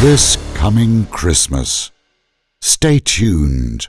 this coming Christmas. Stay tuned.